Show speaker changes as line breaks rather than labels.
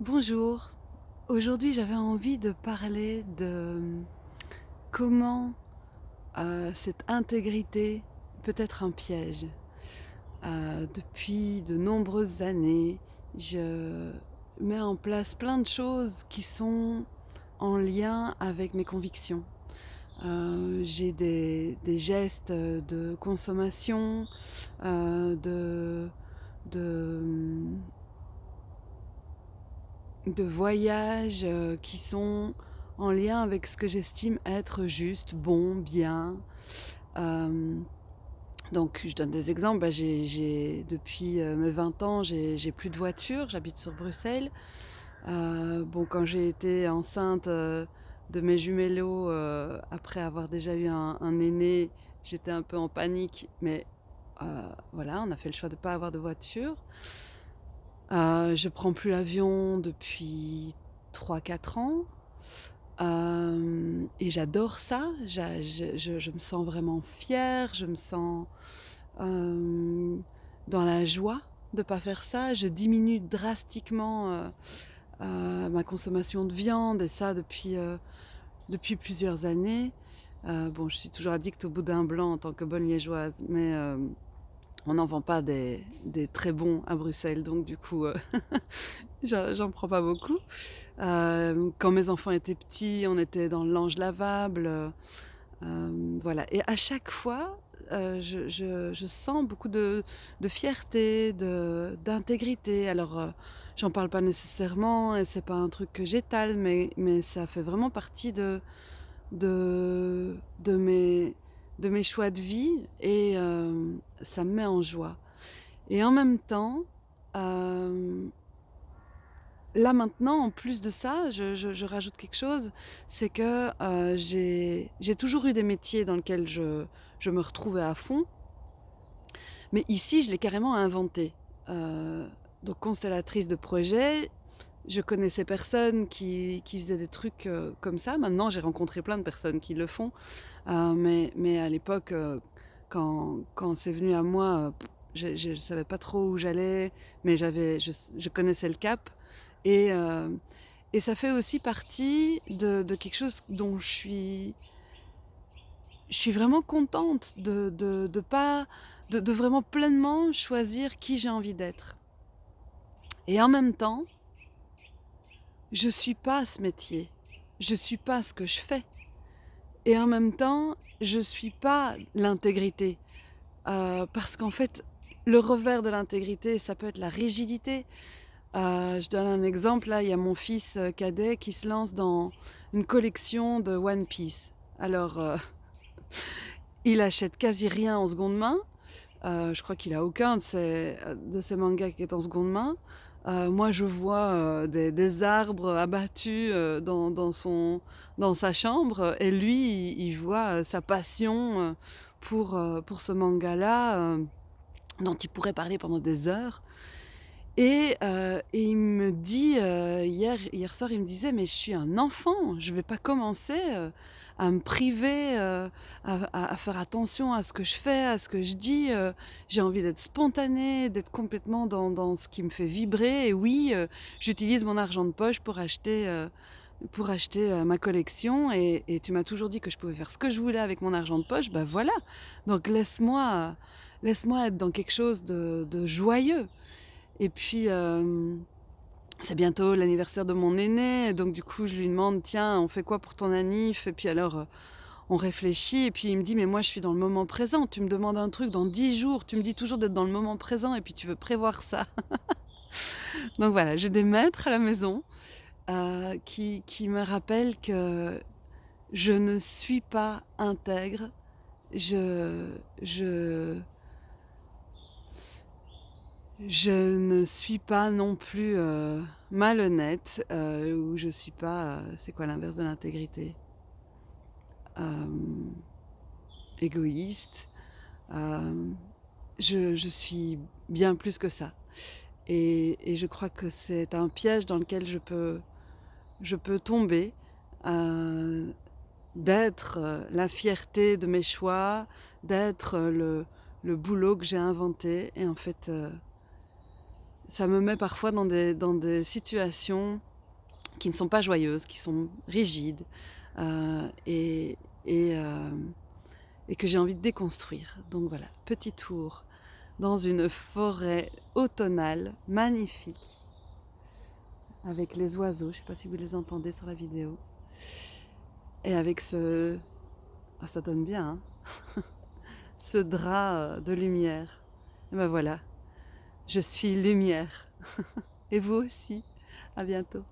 Bonjour. Aujourd'hui, j'avais envie de parler de comment, heu, cette intégrité peut être un piège. Heu, depuis de nombreuses années, je mets en place plein de choses qui sont en lien avec mes convictions. Heu, j'ai des gestes, de consommation, de de voyages, heu, qui sont en lien avec ce que j'estime être juste, bon, bien. Hem, donc je donne des exemples, bah, j'ai depuis, heu, mes 20 ans, j'ai plus de voiture, j'habite sur Bruxelles. Bon, quand j'ai été enceinte, de mes jumelos, après avoir déjà eu un aîné, j'étais un peu en panique, mais voilà, on a fait le choix de pas avoir de voiture. Heu, je prends plus l'avion depuis 3-4 ans. Hem et j'adore ça, je me sens vraiment fière, je me sens, hem, dans la joie de pas faire ça. Je diminue drastiquement, heu, ma consommation de viande et ça depuis, depuis plusieurs années. Bon, je suis toujours addict au boudin blanc en tant que bonne liégeoise, mais on n'en vend pas des très bons à Bruxelles, donc du coup, heu, j'en prends pas beaucoup. Hem, quand mes enfants étaient petits, on était dans le linge lavable, heu, hem, voilà et à chaque fois, je sens beaucoup de de fierté, d'intégrité. Alors, j'en parle pas nécessairement et c'est pas un truc que j'étale, mais mais ça fait vraiment partie de de de mes de mes choix de vie et ça me met en joie et en même temps, hem Là, maintenant, en plus de ça, je rajoute quelque chose, c'est que, heu, j'ai toujours eu des métiers dans lesquels je me retrouvais à fond, mais ici, je l'ai carrément inventé. Heu, donc constellatrice de projets, je connaissais personne qui faisait des trucs, comme ça. Maintenant, j'ai rencontré plein de personnes qui le font, mais à l'époque, quand c'est venu à moi, heu, je je savais pas trop où j'allais, mais j'avais je connaissais le cap. Et hem et ça fait aussi partie de quelque chose dont je suis je suis vraiment contente de de pas de vraiment pleinement choisir qui j'ai envie d'être. Et en même temps, je suis pas ce métier, je suis pas ce que je fais et en même temps, je suis pas l'intégrité, heu, parce qu'en fait, le revers de l'intégrité, ça peut être la rigidité. Heu, je donne un exemple, là, il y a mon fils, heu, cadet qui se lance dans une collection de One Piece. Alors, il achète quasi rien en seconde main. Je crois qu'il a aucun de ses, de ses mangas qui est en seconde main. Heu, moi, je vois, heu, des arbres abattus, heu, dans son dans sa chambre et lui, il il voit, sa passion, pour, pour ce manga-là, dont il pourrait parler pendant des heures. Et et il me dit, hier hier soir, il me disait: «Mais je suis un enfant, je vais pas commencer, à me priver, heu, à faire attention à ce que je fais, à ce que je dis, heu, j'ai envie d'être spontanée, d'être complètement dans dans ce qui me fait vibrer. Et oui, heu, j'utilise mon argent de poche pour acheter, pour acheter, ma collection. Et et tu m'as toujours dit que je pouvais faire ce que je voulais avec mon argent de poche, bah, voilà, donc laisse-moi, laisse-moi être dans quelque chose de de joyeux». Et puis, c'est bientôt l'anniversaire de mon aîné, donc du coup, je lui demande: «Tiens, on fait quoi pour ton anniv?» et puis alors, heu, on réfléchit et puis il me dit: «Mais moi, je suis dans le moment présent. Tu me demandes un truc dans 10 jours, tu me dis toujours d'être dans le moment présent et puis tu veux prévoir ça». Donc voilà, j'ai des maîtres à la maison, heu, qui qui me rappellent que je ne suis pas intègre. Je je Je ne suis pas non plus, heu, malhonnête, heu, ou je suis pas, heu, c'est quoi l'inverse de l'intégrité? Égoïste, je suis bien plus que ça. Et je crois que c'est un piège dans lequel je peux je peux tomber, d'être, la fierté de mes choix, d'être, le le boulot que j'ai inventé. Et en fait, ça me met parfois dans des dans des situations qui ne sont pas joyeuses, qui sont rigides, heu et hem et que j'ai envie de déconstruire. Donc voilà, petit tour dans une forêt automnale magnifique avec les oiseaux, je sais pas si vous les entendez sur la vidéo. Et avec ce ah ça donne bien, hein. Ce drap, heu, de lumière. Et bah voilà, je suis lumière et vous aussi. À bientôt.